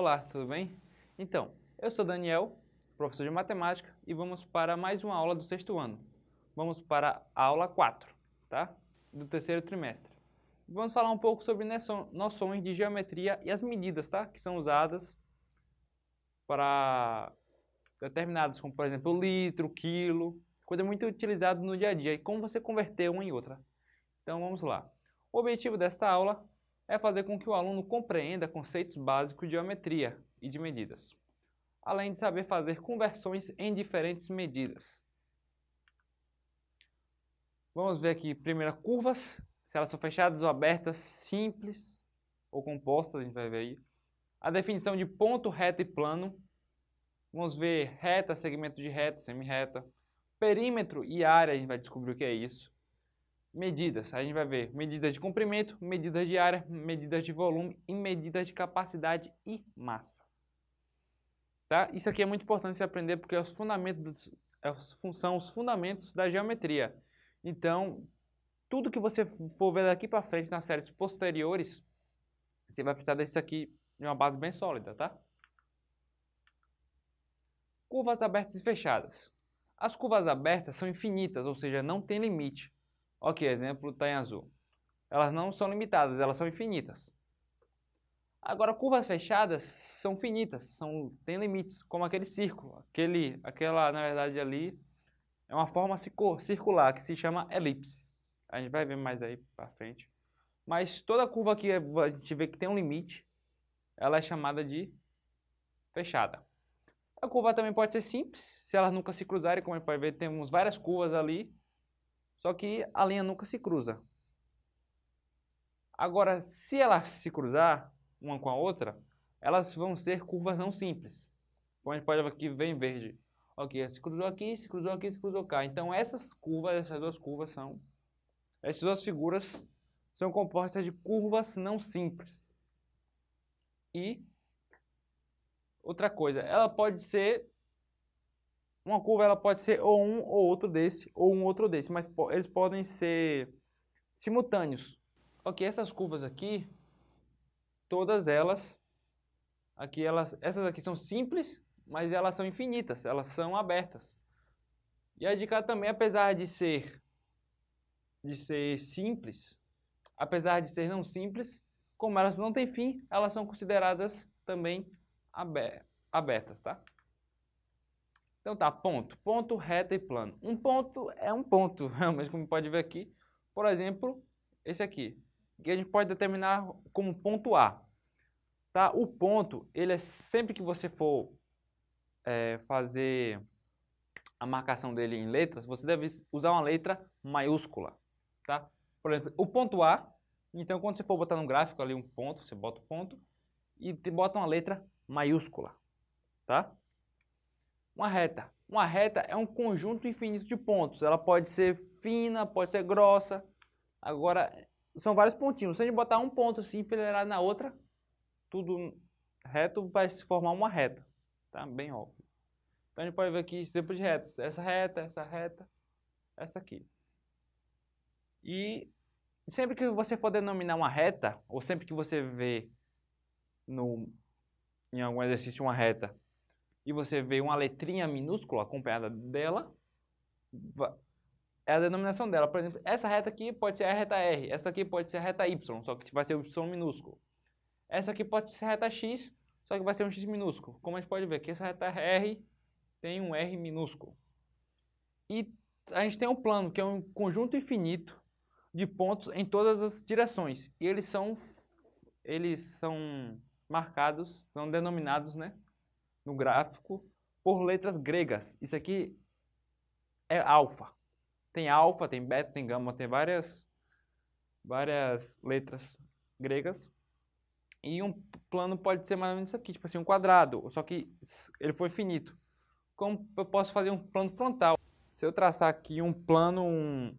Olá, tudo bem? Então, eu sou Daniel, professor de matemática, e vamos para mais uma aula do sexto ano. Vamos para a aula 4, tá? Do terceiro trimestre. Vamos falar um pouco sobre noções de geometria e as medidas, tá? Que são usadas para determinados, como por exemplo, litro, quilo, coisa muito utilizada no dia a dia, e como você converter uma em outra. Então vamos lá. O objetivo desta aula é fazer com que o aluno compreenda conceitos básicos de geometria e de medidas, além de saber fazer conversões em diferentes medidas. Vamos ver aqui, primeiro, curvas, se elas são fechadas ou abertas, simples ou compostas, a gente vai ver aí. A definição de ponto, reta e plano. Vamos ver reta, segmento de reta, semi-reta. Perímetro e área, a gente vai descobrir o que é isso medidas. A gente vai ver medidas de comprimento, medidas de área, medidas de volume e medidas de capacidade e massa. Tá? Isso aqui é muito importante você aprender porque é os fundamentos, é são os fundamentos da geometria. Então, tudo que você for ver daqui para frente nas séries posteriores, você vai precisar disso aqui de uma base bem sólida, tá? Curvas abertas e fechadas. As curvas abertas são infinitas, ou seja, não tem limite. Ok, exemplo está em azul. Elas não são limitadas, elas são infinitas. Agora, curvas fechadas são finitas, são, tem limites, como aquele círculo. Aquele, aquela, na verdade, ali é uma forma circular que se chama elipse. A gente vai ver mais aí para frente. Mas toda curva que a gente vê que tem um limite, ela é chamada de fechada. A curva também pode ser simples, se elas nunca se cruzarem, como a gente pode ver, temos várias curvas ali, só que a linha nunca se cruza. Agora, se elas se cruzar uma com a outra, elas vão ser curvas não simples. Como a gente pode aqui, vem verde. Ok, se cruzou aqui, se cruzou aqui, se cruzou cá. Então essas curvas, essas duas curvas são... Essas duas figuras são compostas de curvas não simples. E outra coisa, ela pode ser uma curva ela pode ser ou um ou outro desse, ou um outro desse, mas eles podem ser simultâneos. Ok, essas curvas aqui, todas elas, aqui elas, essas aqui são simples, mas elas são infinitas, elas são abertas. E a dica também, apesar de ser, de ser simples, apesar de ser não simples, como elas não têm fim, elas são consideradas também abertas, tá? Então tá, ponto. Ponto, reta e plano. Um ponto é um ponto, realmente, como pode ver aqui. Por exemplo, esse aqui, que a gente pode determinar como ponto A. Tá? O ponto, ele é sempre que você for é, fazer a marcação dele em letras, você deve usar uma letra maiúscula. Tá? Por exemplo, o ponto A, então quando você for botar no gráfico ali um ponto, você bota o ponto e bota uma letra maiúscula. Tá? Uma reta. Uma reta é um conjunto infinito de pontos. Ela pode ser fina, pode ser grossa. Agora, são vários pontinhos. Se a gente botar um ponto assim enfileirado na outra, tudo reto vai se formar uma reta. Tá? Bem óbvio. Então a gente pode ver aqui exemplo de retas. Essa reta, essa reta, essa aqui. E sempre que você for denominar uma reta, ou sempre que você vê no, em algum exercício uma reta, e você vê uma letrinha minúscula acompanhada dela, é a denominação dela. Por exemplo, essa reta aqui pode ser a reta R, essa aqui pode ser a reta Y, só que vai ser o Y minúsculo. Essa aqui pode ser a reta X, só que vai ser um X minúsculo. Como a gente pode ver que essa reta R tem um R minúsculo. E a gente tem um plano, que é um conjunto infinito de pontos em todas as direções. E eles são, eles são marcados, são denominados, né? No gráfico por letras gregas. Isso aqui é alfa. Tem alfa, tem beta, tem gama, tem várias, várias letras gregas. E um plano pode ser mais ou menos isso aqui, tipo assim, um quadrado, só que ele foi finito. Como eu posso fazer um plano frontal? Se eu traçar aqui um plano, um,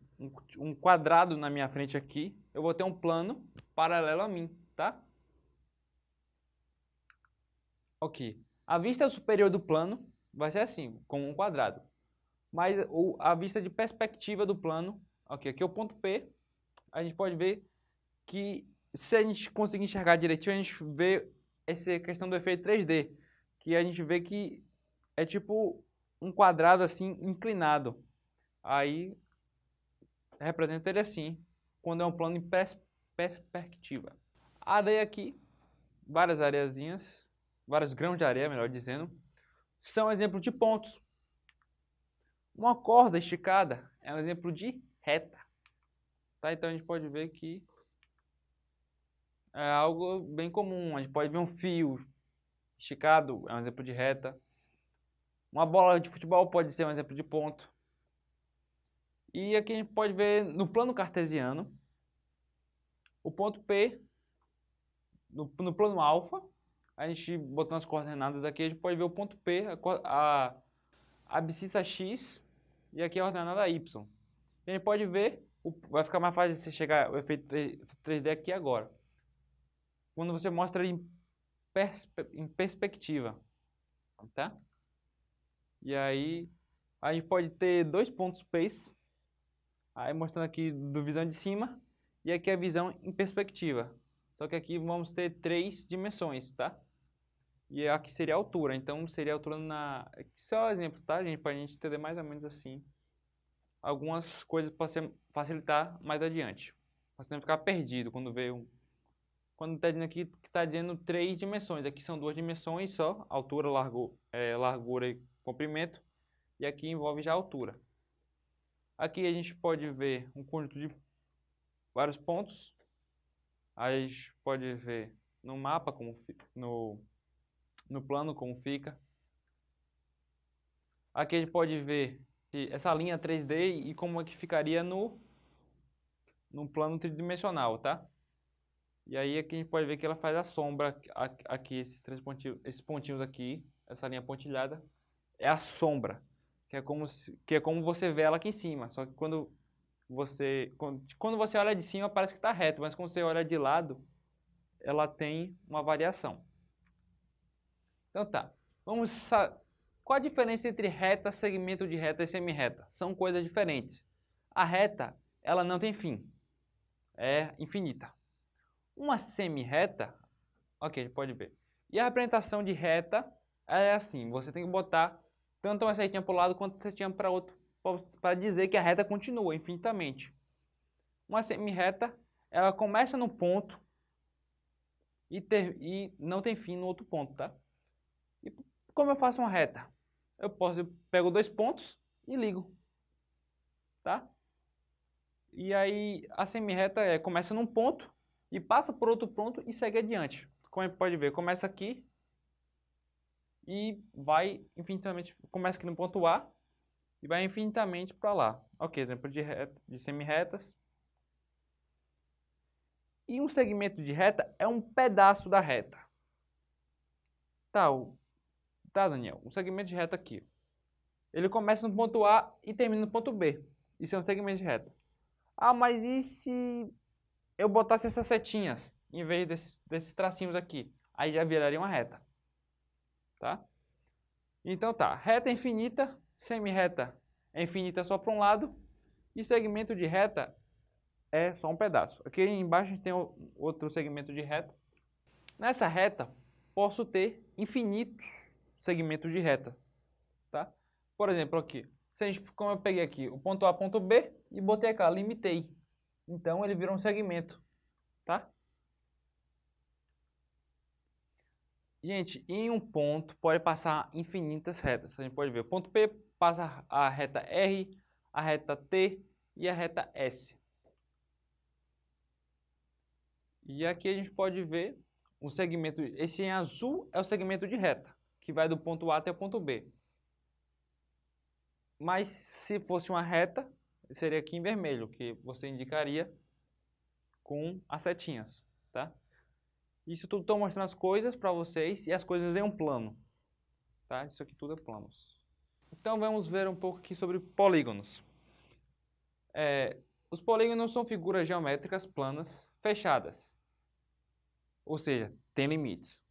um quadrado na minha frente aqui, eu vou ter um plano paralelo a mim, tá? Ok. A vista superior do plano vai ser assim, como um quadrado. Mas a vista de perspectiva do plano, ok, aqui é o ponto P, a gente pode ver que se a gente conseguir enxergar direitinho, a gente vê essa questão do efeito 3D, que a gente vê que é tipo um quadrado assim inclinado. Aí representa ele assim, quando é um plano em pers perspectiva. Areia aqui, várias areiazinhas, vários grãos de areia, melhor dizendo, são exemplos de pontos. Uma corda esticada é um exemplo de reta. Tá? Então a gente pode ver que é algo bem comum. A gente pode ver um fio esticado, é um exemplo de reta. Uma bola de futebol pode ser um exemplo de ponto. E aqui a gente pode ver no plano cartesiano o ponto P no, no plano alfa. A gente botando as coordenadas aqui, a gente pode ver o ponto P, a, a, abscissa X e aqui a ordenada Y. E a gente pode ver, o, vai ficar mais fácil você chegar o efeito 3D aqui agora. Quando você mostra em, perspe, em perspectiva, tá? E aí a gente pode ter dois pontos P's, aí mostrando aqui do visão de cima e aqui a visão em perspectiva. Só que aqui vamos ter três dimensões, tá? E aqui seria a altura, então seria a altura na... Só um exemplo, tá, gente? Para a gente entender mais ou menos assim. Algumas coisas para facilitar mais adiante. Para você não ficar perdido quando vê um... Quando está dizendo aqui que está dizendo três dimensões. Aqui são duas dimensões só, altura, largo, é, largura e comprimento. E aqui envolve já a altura. Aqui a gente pode ver um conjunto de vários pontos. Aí a gente pode ver no mapa como no no plano como fica. Aqui a gente pode ver essa linha 3D e como é que ficaria no, no plano tridimensional, tá? E aí aqui a gente pode ver que ela faz a sombra aqui, esses três pontinhos, esses pontinhos aqui, essa linha pontilhada, é a sombra, que é como, se, que é como você vê ela aqui em cima, só que quando você, quando, quando você olha de cima parece que está reto, mas quando você olha de lado, ela tem uma variação. Então tá, vamos qual a diferença entre reta, segmento de reta e semi-reta? São coisas diferentes. A reta, ela não tem fim, é infinita. Uma semi-reta, ok, pode ver. E a representação de reta é assim, você tem que botar tanto uma setinha para um lado quanto uma setinha para outro, para dizer que a reta continua infinitamente. Uma semi-reta, ela começa no ponto e, ter, e não tem fim no outro ponto, tá? Como eu faço uma reta? Eu posso, eu pego dois pontos e ligo, tá? E aí a semi-reta é, começa num ponto e passa por outro ponto e segue adiante. Como a gente pode ver, começa aqui e vai infinitamente, começa aqui no ponto A e vai infinitamente para lá. Ok, exemplo de, de semi-retas. E um segmento de reta é um pedaço da reta. Tá, Tá, Daniel? Um segmento de reta aqui. Ele começa no ponto A e termina no ponto B. Isso é um segmento de reta. Ah, mas e se eu botasse essas setinhas em vez desses, desses tracinhos aqui? Aí já viraria uma reta. Tá? Então tá, reta infinita, semi-reta é infinita só para um lado e segmento de reta é só um pedaço. Aqui embaixo a gente tem outro segmento de reta. Nessa reta, posso ter infinitos segmento de reta, tá? Por exemplo, aqui, se a gente, como eu peguei aqui o ponto A, ponto B e botei cá, limitei. Então ele virou um segmento, tá? Gente, em um ponto pode passar infinitas retas. A gente pode ver o ponto P passa a reta R, a reta T e a reta S. E aqui a gente pode ver um segmento, esse em azul é o segmento de reta que vai do ponto A até o ponto B. Mas se fosse uma reta, seria aqui em vermelho, que você indicaria com as setinhas, tá? Isso tudo estou mostrando as coisas para vocês e as coisas em um plano, tá? Isso aqui tudo é planos. Então vamos ver um pouco aqui sobre polígonos. É, os polígonos são figuras geométricas planas fechadas, ou seja, tem limites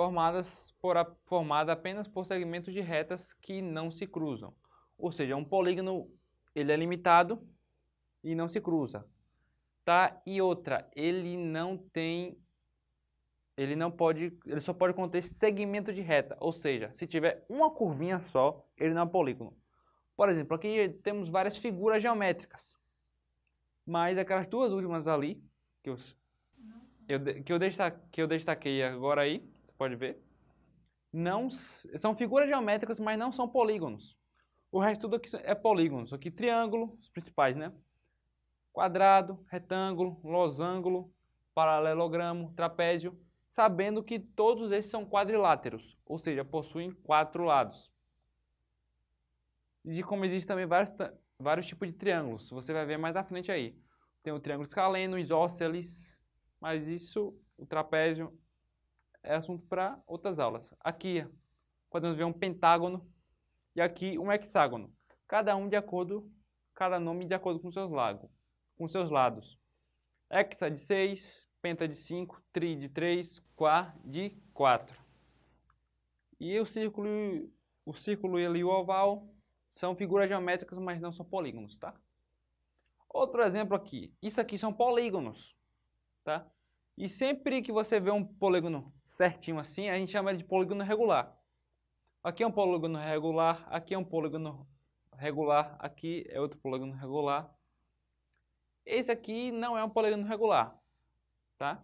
formadas por a, formada apenas por segmentos de retas que não se cruzam. Ou seja, um polígono ele é limitado e não se cruza. Tá? E outra, ele não tem ele não pode, ele só pode conter segmento de reta, ou seja, se tiver uma curvinha só, ele não é um polígono. Por exemplo, aqui temos várias figuras geométricas, mas aquelas duas últimas ali, que eu, eu, que eu, destaquei, que eu destaquei agora aí, pode ver, não são figuras geométricas, mas não são polígonos. O resto tudo aqui é polígonos. Aqui triângulo, os principais, né? Quadrado, retângulo, losango, paralelogramo, trapézio, sabendo que todos esses são quadriláteros, ou seja, possuem quatro lados. E como existem também vários, vários tipos de triângulos, você vai ver mais à frente aí. Tem o triângulo escaleno, isósceles, mas isso, o trapézio, é assunto para outras aulas. Aqui podemos ver um pentágono e aqui um hexágono. Cada um de acordo, cada nome de acordo com seus lados, com seus lados. Hexa de 6, penta de 5, tri de 3, quá de 4. E o círculo, o círculo e o oval são figuras geométricas, mas não são polígonos, tá? Outro exemplo aqui. Isso aqui são polígonos, tá? E sempre que você vê um polígono certinho assim, a gente chama ele de polígono regular. Aqui é um polígono regular, aqui é um polígono regular, aqui é outro polígono regular. Esse aqui não é um polígono regular, tá?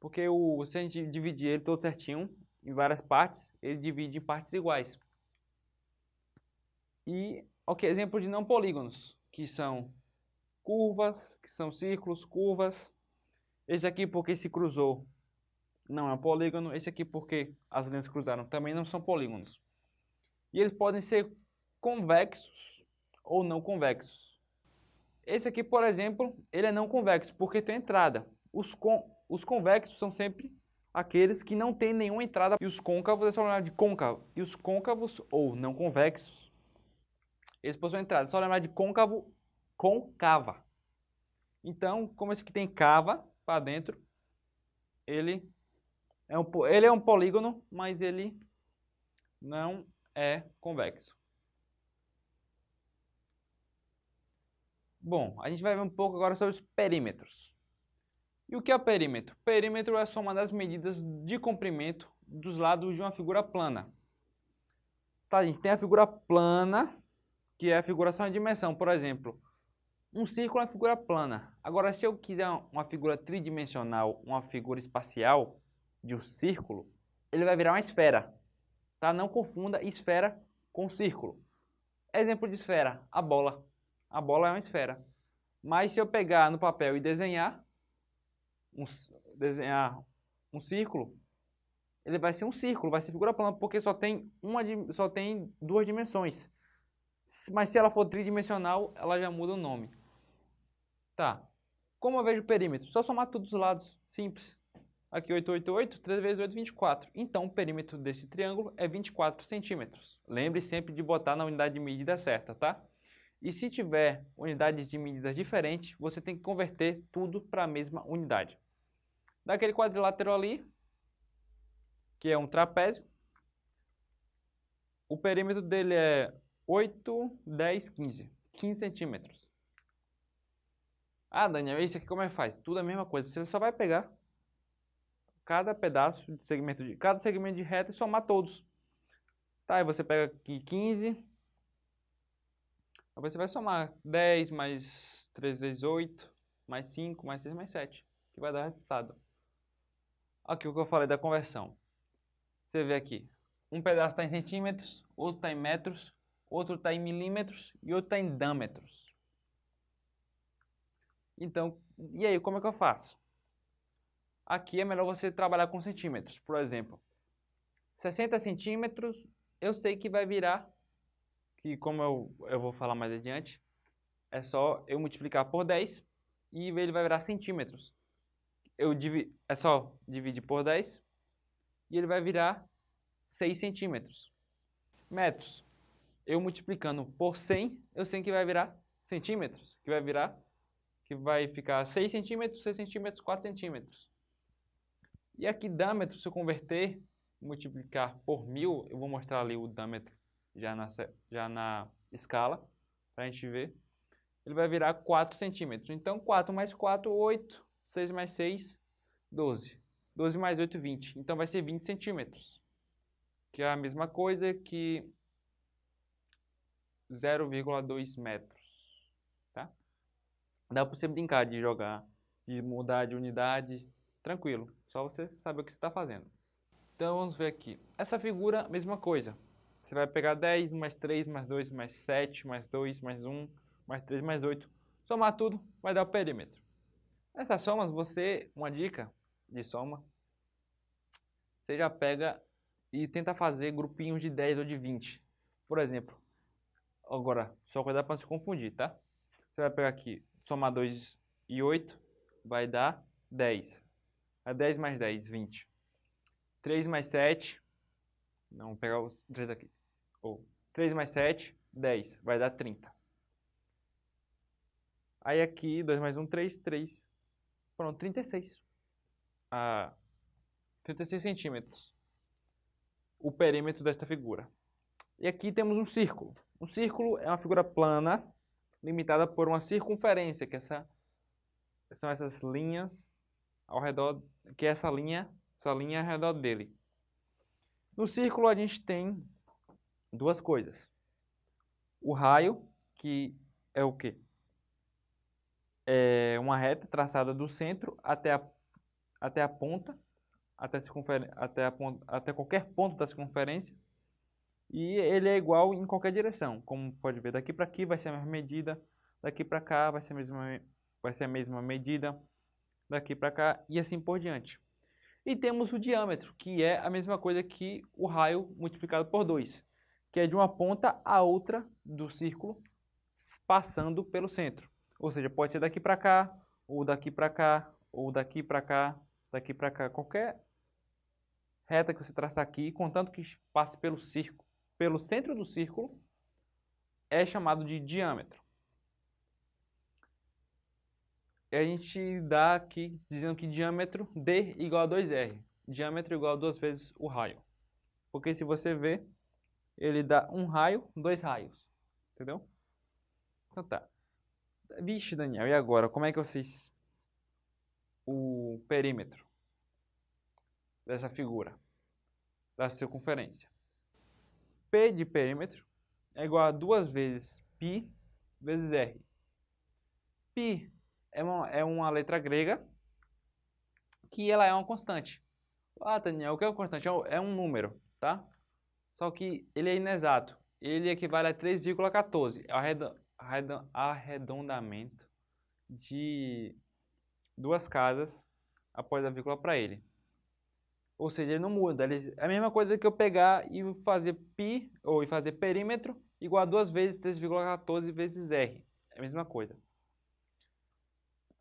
Porque o, se a gente dividir ele todo certinho em várias partes, ele divide em partes iguais. E, ok, exemplo de não polígonos, que são curvas, que são círculos, curvas, esse aqui porque se cruzou não é um polígono. Esse aqui porque as linhas cruzaram também não são polígonos. E eles podem ser convexos ou não convexos. Esse aqui, por exemplo, ele é não convexo porque tem entrada. Os, con os convexos são sempre aqueles que não têm nenhuma entrada. E os côncavos é só lembrar de côncavo. E os côncavos ou não convexos, eles possuem entrada. É só lembrar de côncavo, côncava. Então, como esse aqui tem cava, para dentro, ele é, um, ele é um polígono, mas ele não é convexo. Bom, a gente vai ver um pouco agora sobre os perímetros. E o que é perímetro? Perímetro é a soma das medidas de comprimento dos lados de uma figura plana. Tá, a gente tem a figura plana, que é a figuração de dimensão. Por exemplo, um círculo é uma figura plana. Agora, se eu quiser uma figura tridimensional, uma figura espacial de um círculo, ele vai virar uma esfera. Tá? Não confunda esfera com círculo. Exemplo de esfera, a bola. A bola é uma esfera. Mas se eu pegar no papel e desenhar um, desenhar um círculo, ele vai ser um círculo, vai ser figura plana, porque só tem, uma, só tem duas dimensões. Mas se ela for tridimensional, ela já muda o nome. Tá. Como eu vejo o perímetro? Só somar todos os lados. Simples. Aqui 888, 3 vezes 8, 24. Então, o perímetro desse triângulo é 24 centímetros. Lembre sempre de botar na unidade de medida certa, tá? E se tiver unidades de medidas diferentes, você tem que converter tudo para a mesma unidade. Daquele quadrilátero ali, que é um trapézio, o perímetro dele é 8, 10, 15. 15 centímetros. Ah, Daniel, isso aqui como é que faz? Tudo a mesma coisa. Você só vai pegar cada pedaço de segmento de cada segmento de reta e somar todos. Tá, aí você pega aqui 15. Aí você vai somar 10 mais 3 vezes 8, mais 5, mais 6, mais 7, que vai dar resultado. Aqui o que eu falei da conversão. Você vê aqui, um pedaço está em centímetros, outro está em metros, outro está em milímetros e outro está em dâmetros. Então, e aí, como é que eu faço? Aqui é melhor você trabalhar com centímetros. Por exemplo, 60 centímetros, eu sei que vai virar, que como eu, eu vou falar mais adiante, é só eu multiplicar por 10 e ele vai virar centímetros. Eu divi, é só dividir por 10 e ele vai virar 6 centímetros. Metros. Eu multiplicando por 100, eu sei que vai virar centímetros, que vai virar que vai ficar 6 centímetros, 6 centímetros, 4 centímetros. E aqui dâmetro, se eu converter, multiplicar por mil, eu vou mostrar ali o dâmetro já na, já na escala, para a gente ver. Ele vai virar 4 centímetros. Então, 4 mais 4, 8. 6 mais 6, 12. 12 mais 8, 20. Então vai ser 20 centímetros. Que é a mesma coisa que 0,2 metros. Dá para você brincar de jogar, de mudar de unidade, tranquilo. Só você saber o que você está fazendo. Então vamos ver aqui. Essa figura, mesma coisa. Você vai pegar 10, mais 3, mais 2, mais 7, mais 2, mais 1, mais 3, mais 8. Somar tudo, vai dar o perímetro. Essas somas, você, uma dica de soma, você já pega e tenta fazer grupinhos de 10 ou de 20. Por exemplo, agora, só cuidado para não se confundir, tá? Você vai pegar aqui, somar 2 e 8, vai dar 10. É 10 mais 10, 20. 3 mais 7, não, vou pegar os 3 aqui. Ou 3 mais 7, 10, vai dar 30. Aí aqui, 2 mais 1, 3, 3. Pronto, 36. Ah, 36 centímetros. O perímetro desta figura. E aqui temos um círculo. Um círculo é uma figura plana, limitada por uma circunferência, que essa, são essas linhas ao redor, que é essa linha, essa linha ao redor dele. No círculo a gente tem duas coisas. O raio, que é o quê? É uma reta traçada do centro até a, até a ponta, até, até, a ponta, até qualquer ponto da circunferência. E ele é igual em qualquer direção. Como pode ver, daqui para aqui vai ser a mesma medida, daqui para cá vai ser a mesma, vai ser a mesma medida, daqui para cá e assim por diante. E temos o diâmetro, que é a mesma coisa que o raio multiplicado por 2, que é de uma ponta a outra do círculo, passando pelo centro. Ou seja, pode ser daqui para cá, ou daqui para cá, ou daqui para cá, daqui para cá. Qualquer reta que você traçar aqui, contanto que passe pelo círculo, pelo centro do círculo, é chamado de diâmetro. E a gente dá aqui dizendo que diâmetro D igual a 2R. Diâmetro igual a duas vezes o raio. Porque se você ver, ele dá um raio, dois raios. Entendeu? Então tá. Vixe, Daniel, e agora? Como é que vocês... O perímetro dessa figura, da circunferência. P de perímetro é igual a duas vezes π vezes r. π é uma, é uma letra grega que ela é uma constante. Ah, Daniel, o que é uma constante? É, é um número, tá? Só que ele é inexato. Ele equivale a 3,14. É o arredondamento de duas casas após a vírgula para ele. Ou seja, ele não muda. Ele, é a mesma coisa que eu pegar e fazer π, ou fazer perímetro, igual a 2 vezes 3,14 vezes r. É a mesma coisa.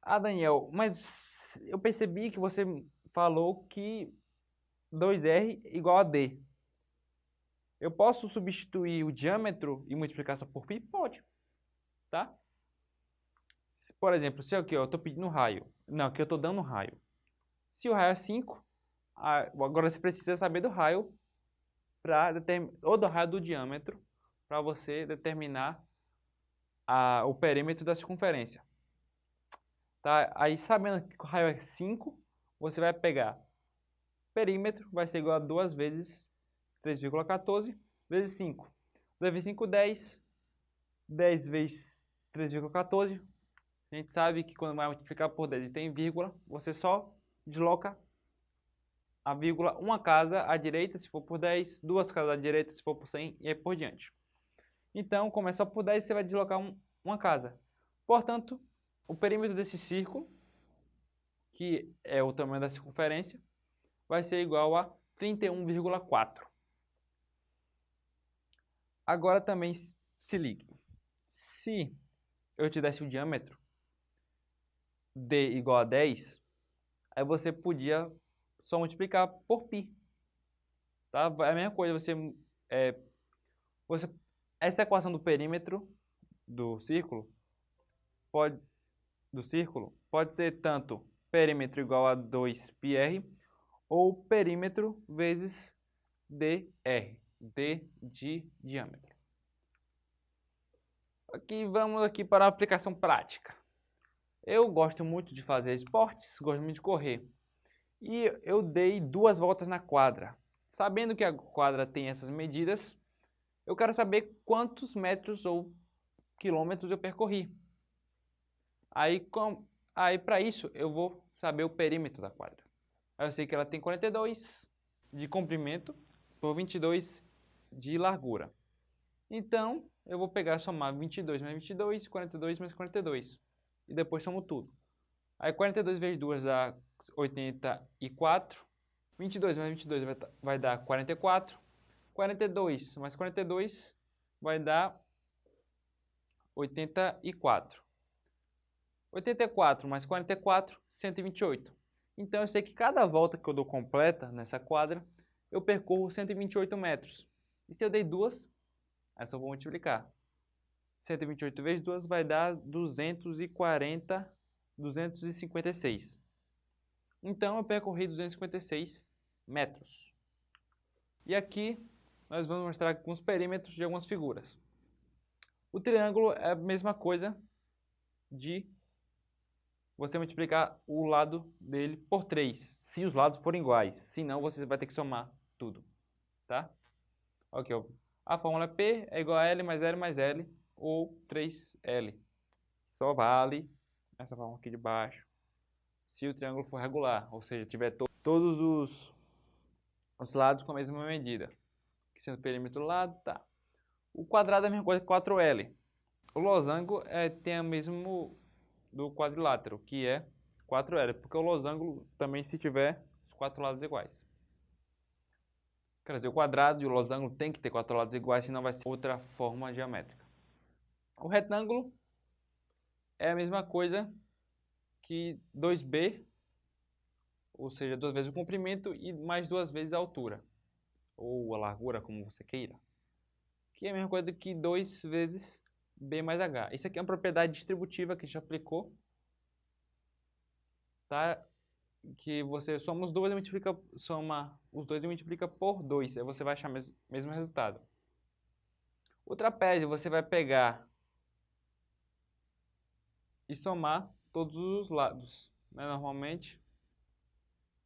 Ah, Daniel, mas eu percebi que você falou que 2R igual a D. Eu posso substituir o diâmetro e multiplicar só por π? Pode. Tá? Por exemplo, se aqui ó, eu estou pedindo raio. Não, aqui eu estou dando raio. Se o raio é 5, agora você precisa saber do raio para ou do raio do diâmetro para você determinar a, o perímetro da circunferência. Tá? Aí, sabendo que o raio é 5, você vai pegar perímetro, vai ser igual a 2 vezes 3,14 vezes 5. 2 vezes 5, 10. 10 vezes 3,14. A gente sabe que quando vai multiplicar por 10 e tem vírgula, você só desloca a vírgula uma casa à direita se for por 10, duas casas à direita se for por 100 e aí por diante. Então, começa por 10, você vai deslocar um, uma casa. Portanto, o perímetro desse círculo, que é o tamanho da circunferência, vai ser igual a 31,4. Agora também se ligue. Se eu te desse o diâmetro d igual a 10, aí você podia só multiplicar por π. Tá? É a mesma coisa, você, é, você essa equação do perímetro do círculo pode do círculo pode ser tanto perímetro igual a 2πr ou perímetro vezes dr, d de diâmetro. Aqui vamos aqui para a aplicação prática. Eu gosto muito de fazer esportes, gosto muito de correr. E eu dei duas voltas na quadra. Sabendo que a quadra tem essas medidas, eu quero saber quantos metros ou quilômetros eu percorri. Aí, aí para isso, eu vou saber o perímetro da quadra. Eu sei que ela tem 42 de comprimento por 22 de largura. Então, eu vou pegar e somar 22 mais 22, 42 mais 42. E depois somo tudo. Aí 42 vezes 2 dá 84. 22 mais 22 vai, dar 44. 42 mais 42 vai dar 84. 84 mais 44, 128. Então eu sei que cada volta que eu dou completa nessa quadra, eu percorro 128 metros. E se eu dei duas, é só vou multiplicar. 128 vezes 2 vai dar 240, 256. Então eu percorri 256 metros. E aqui nós vamos mostrar alguns perímetros de algumas figuras. O triângulo é a mesma coisa de você multiplicar o lado dele por 3, se os lados forem iguais. Senão você vai ter que somar tudo, tá? Ok, a fórmula P é igual a L mais L mais L, ou 3L. Só vale essa fórmula aqui de baixo se o triângulo for regular, ou seja, tiver to todos os, os lados com a mesma medida. Sendo o perímetro do lado, tá. O quadrado é a mesma coisa que 4L. O losango é, tem o mesmo do quadrilátero, que é 4L, porque o losango também se tiver os quatro lados iguais. Quer dizer, o quadrado e o losango tem que ter quatro lados iguais, senão vai ser outra forma geométrica. O retângulo é a mesma coisa que 2b, ou seja, duas vezes o comprimento e mais duas vezes a altura, ou a largura, como você queira. Que é a mesma coisa que 2 vezes b mais h. Isso aqui é uma propriedade distributiva que a gente aplicou, tá? que você soma os dois e multiplica, soma os dois e multiplica por 2, aí você vai achar o mes mesmo resultado. O trapézio você vai pegar e somar todos os lados, né? normalmente.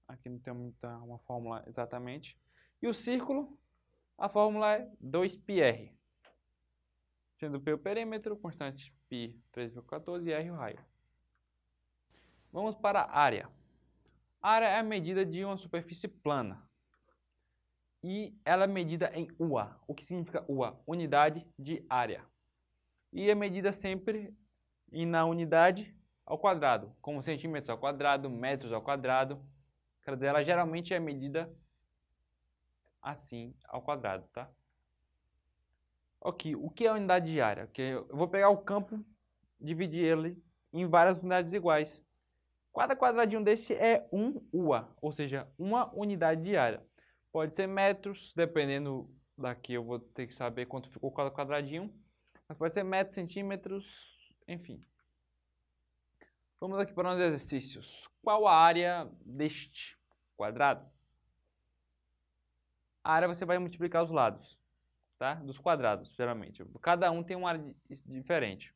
Aqui não tem muita, uma fórmula exatamente. E o círculo, a fórmula é 2πr. Sendo P o perímetro, constante π 3,14 e r o raio. Vamos para a área. A área é a medida de uma superfície plana. E ela é medida em UA. O que significa UA? Unidade de área. E é medida sempre na unidade ao quadrado, como centímetros ao quadrado, metros ao quadrado. Quer dizer, ela geralmente é medida assim ao quadrado, tá? Ok, o que é a unidade de área? Okay, eu vou pegar o campo, dividir ele em várias unidades iguais. Cada quadradinho desse é um UA, ou seja, uma unidade de área. Pode ser metros, dependendo daqui eu vou ter que saber quanto ficou cada quadradinho. Mas pode ser metros, centímetros, enfim. Vamos aqui para os exercícios. Qual a área deste quadrado? A área você vai multiplicar os lados, tá? Dos quadrados, geralmente. Cada um tem uma área diferente.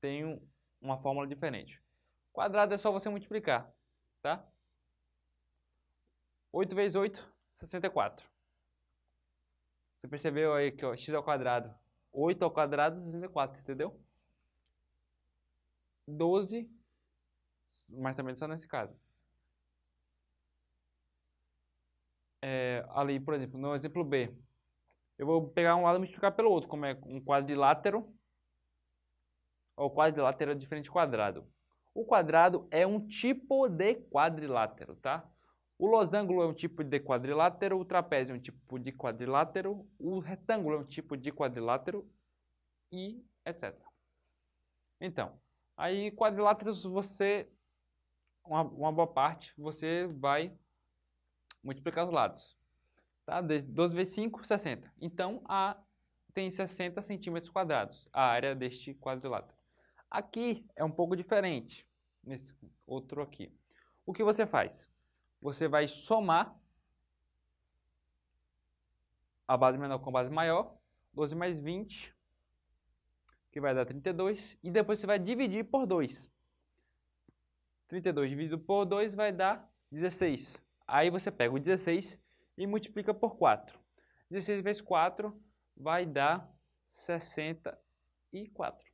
Tem uma fórmula diferente. Quadrado é só você multiplicar, tá? 8 vezes 8, 64. Você percebeu aí que ó, x ao quadrado, 8 ao quadrado, 64, entendeu? 12 mas também só nesse caso. É, ali, por exemplo, no exemplo B, eu vou pegar um lado e multiplicar pelo outro, como é um quadrilátero. O quadrilátero é diferente de quadrado. O quadrado é um tipo de quadrilátero, tá? O losango é um tipo de quadrilátero, o trapézio é um tipo de quadrilátero, o retângulo é um tipo de quadrilátero e etc. Então, aí quadriláteros você uma, uma boa parte, você vai multiplicar os lados. Tá? 12 vezes 5, 60. Então, A tem 60 centímetros quadrados, a área deste quadrilátero. Aqui é um pouco diferente, nesse outro aqui. O que você faz? Você vai somar a base menor com a base maior, 12 mais 20, que vai dar 32, e depois você vai dividir por 2. 32 dividido por 2 vai dar 16. Aí você pega o 16 e multiplica por 4. 16 vezes 4 vai dar 64.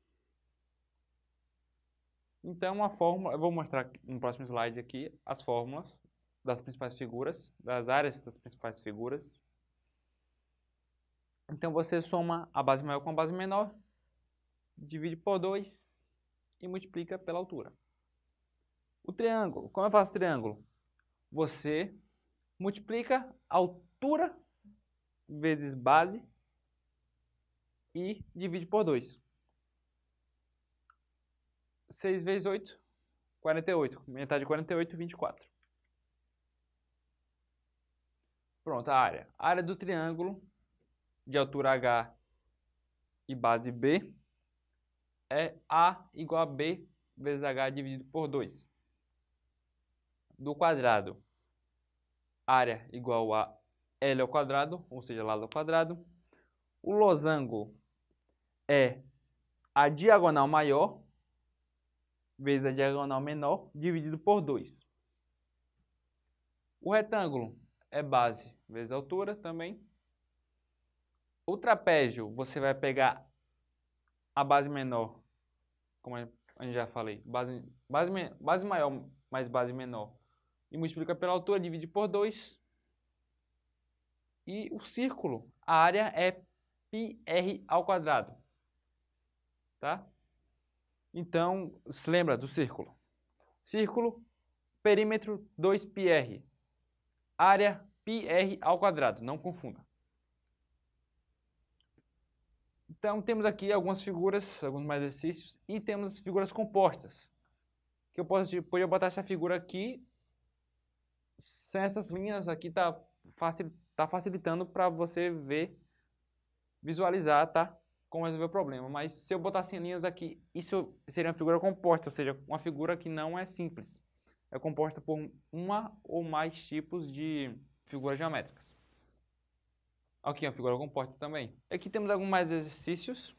Então, a fórmula, eu vou mostrar no próximo slide aqui as fórmulas das principais figuras, das áreas das principais figuras. Então, você soma a base maior com a base menor, divide por 2 e multiplica pela altura. O triângulo, como eu faço triângulo? Você multiplica altura vezes base e divide por 2. 6 vezes 8, 48. Metade de 48, 24. Pronto, a área. A área do triângulo de altura H e base B é A igual a B vezes H dividido por 2. Do quadrado, área igual a L ao quadrado, ou seja, lado ao quadrado. O losango é a diagonal maior vezes a diagonal menor dividido por 2. O retângulo é base vezes altura também. O trapézio, você vai pegar a base menor, como a gente já falei, base, base, base maior mais base menor, e multiplica pela altura, divide por 2. E o círculo, a área é πr ao quadrado. Tá? Então, se lembra do círculo. Círculo, perímetro 2πr. Área πr ao quadrado, não confunda. Então, temos aqui algumas figuras, alguns mais exercícios, e temos as figuras compostas. Que eu posso, poderia botar essa figura aqui, sem essas linhas aqui tá, facil, tá facilitando para você ver, visualizar, tá? como resolver o problema. Mas se eu botasse linhas aqui, isso seria uma figura composta, ou seja, uma figura que não é simples. É composta por uma ou mais tipos de figuras geométricas. Aqui é uma figura composta também. Aqui temos alguns mais exercícios.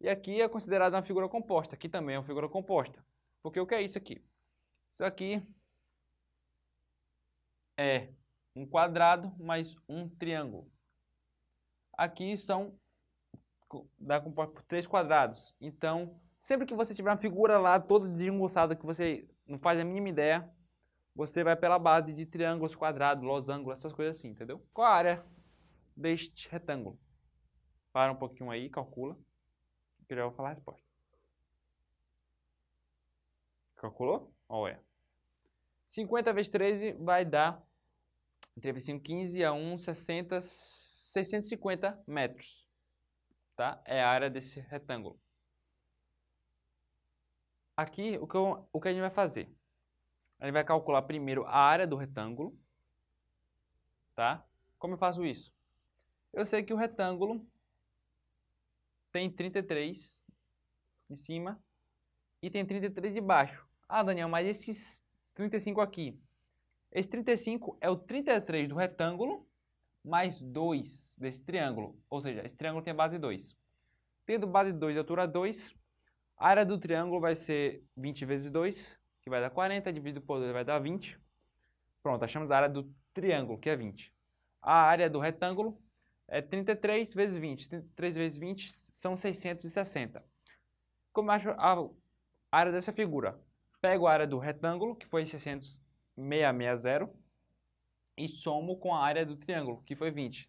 E aqui é considerada uma figura composta. Aqui também é uma figura composta. Porque o que é isso aqui? Isso aqui é um quadrado mais um triângulo. Aqui são dá composta por três quadrados. Então, sempre que você tiver uma figura lá toda desengonçada que você não faz a mínima ideia, você vai pela base de triângulos, quadrados, losangos, essas coisas assim, entendeu? Qual a área deste retângulo? Para um pouquinho aí, calcula, que eu já vou falar a resposta. Calculou? Olha. 50 vezes 13 vai dar, entre 5, 15 a 1, 60, 650 metros tá? É a área desse retângulo. Aqui, o que, eu, o que a gente vai fazer? A gente vai calcular primeiro a área do retângulo, tá? Como eu faço isso? Eu sei que o retângulo tem 33 de cima e tem 33 de baixo. Ah, Daniel, mas esses 35 aqui, esse 35 é o 33 do retângulo mais 2 desse triângulo. Ou seja, esse triângulo tem base 2. Tendo base 2 e altura 2, a área do triângulo vai ser 20 vezes 2, que vai dar 40, dividido por 2 vai dar 20. Pronto, achamos a área do triângulo, que é 20. A área do retângulo é 33 vezes 20. 33 vezes 20 são 660. Como acho a área dessa figura? Pego a área do retângulo, que foi 660, e somo com a área do triângulo, que foi 20.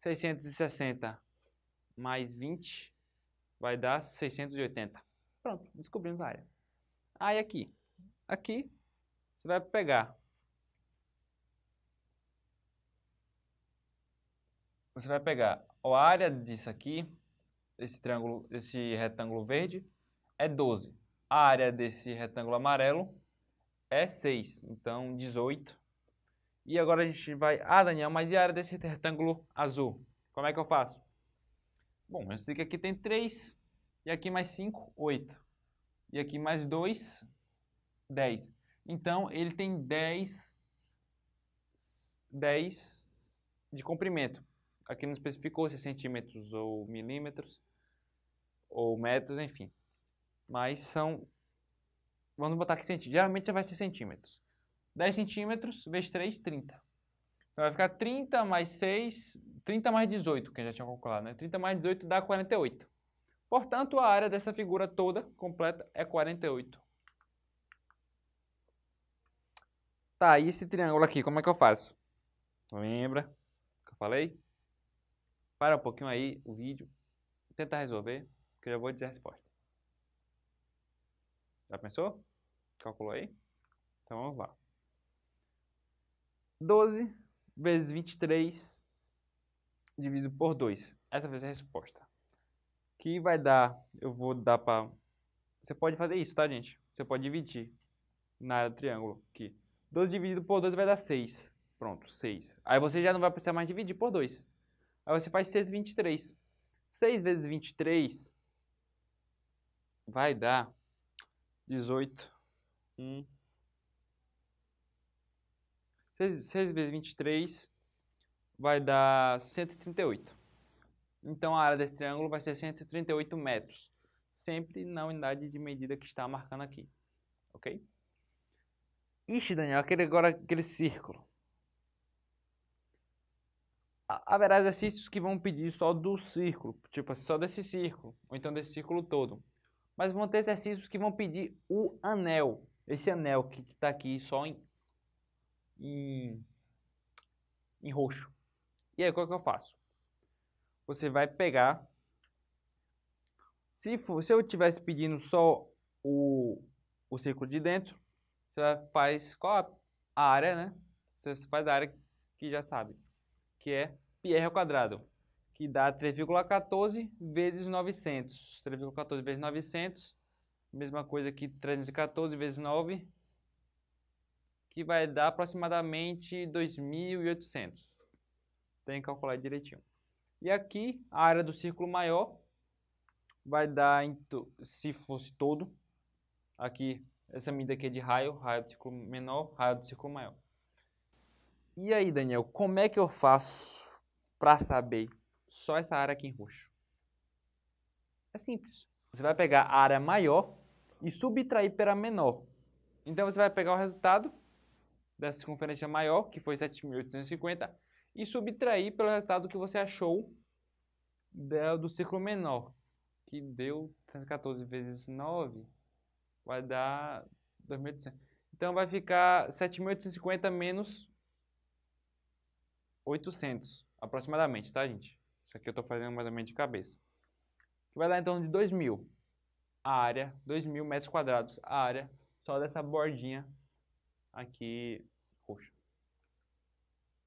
660 mais 20 vai dar 680. Pronto, descobrimos a área. Aí aqui, aqui você vai pegar você vai pegar a área disso aqui, esse triângulo, esse retângulo verde é 12. A área desse retângulo amarelo é 6, então 18 e agora a gente vai... Ah, Daniel, mas e a área desse retângulo azul? Como é que eu faço? Bom, eu sei que aqui tem 3, e aqui mais 5, 8. E aqui mais 2, 10. Então, ele tem 10, 10 de comprimento. Aqui não especificou se é centímetros ou milímetros, ou metros, enfim. Mas são... Vamos botar aqui centímetros. Geralmente vai ser centímetros. 10 centímetros vezes 3, 30. Então vai ficar 30 mais 6, 30 mais 18, que a gente já tinha calculado, né? 30 mais 18 dá 48. Portanto, a área dessa figura toda, completa, é 48. Tá, e esse triângulo aqui, como é que eu faço? Lembra que eu falei? Para um pouquinho aí o vídeo, tenta resolver, que eu já vou dizer a resposta. Já pensou? Calculou aí? Então vamos lá. 12 vezes 23 dividido por 2. Essa vai ser a resposta. Que vai dar, eu vou dar para... Você pode fazer isso, tá, gente? Você pode dividir na área do triângulo aqui. 12 dividido por 2 vai dar 6. Pronto, 6. Aí você já não vai precisar mais dividir por 2. Aí você faz 6 vezes 23. 6 vezes 23 vai dar 18. 1. 6, 6 vezes 23 vai dar 138. Então a área desse triângulo vai ser 138 metros. Sempre na unidade de medida que está marcando aqui. Ok? Ixi, Daniel, aquele, agora aquele círculo. Haverá exercícios que vão pedir só do círculo, tipo só desse círculo, ou então desse círculo todo. Mas vão ter exercícios que vão pedir o anel, esse anel que está aqui só em, em, em roxo. E aí, qual que eu faço? Você vai pegar. Se, for, se eu estivesse pedindo só o, o círculo de dentro, você faz qual a área, né? Você faz a área que já sabe, que é πr ao quadrado, que dá 3,14 vezes 900. 3,14 vezes 900, mesma coisa que 314 vezes 9, que vai dar aproximadamente 2.800. Tem que calcular direitinho. E aqui, a área do círculo maior vai dar, se fosse todo, aqui essa medida aqui é de raio, raio do círculo menor, raio do círculo maior. E aí, Daniel, como é que eu faço para saber só essa área aqui em roxo? É simples. Você vai pegar a área maior e subtrair pela menor. Então você vai pegar o resultado da circunferência maior, que foi 7.850, e subtrair pelo resultado que você achou do círculo menor, que deu 314 vezes 9, vai dar 2.800. Então vai ficar 7.850 menos 800, aproximadamente, tá, gente? Isso aqui eu estou fazendo mais ou menos de cabeça. Que vai dar torno de 2.000. A área, 2.000 metros quadrados, a área só dessa bordinha aqui.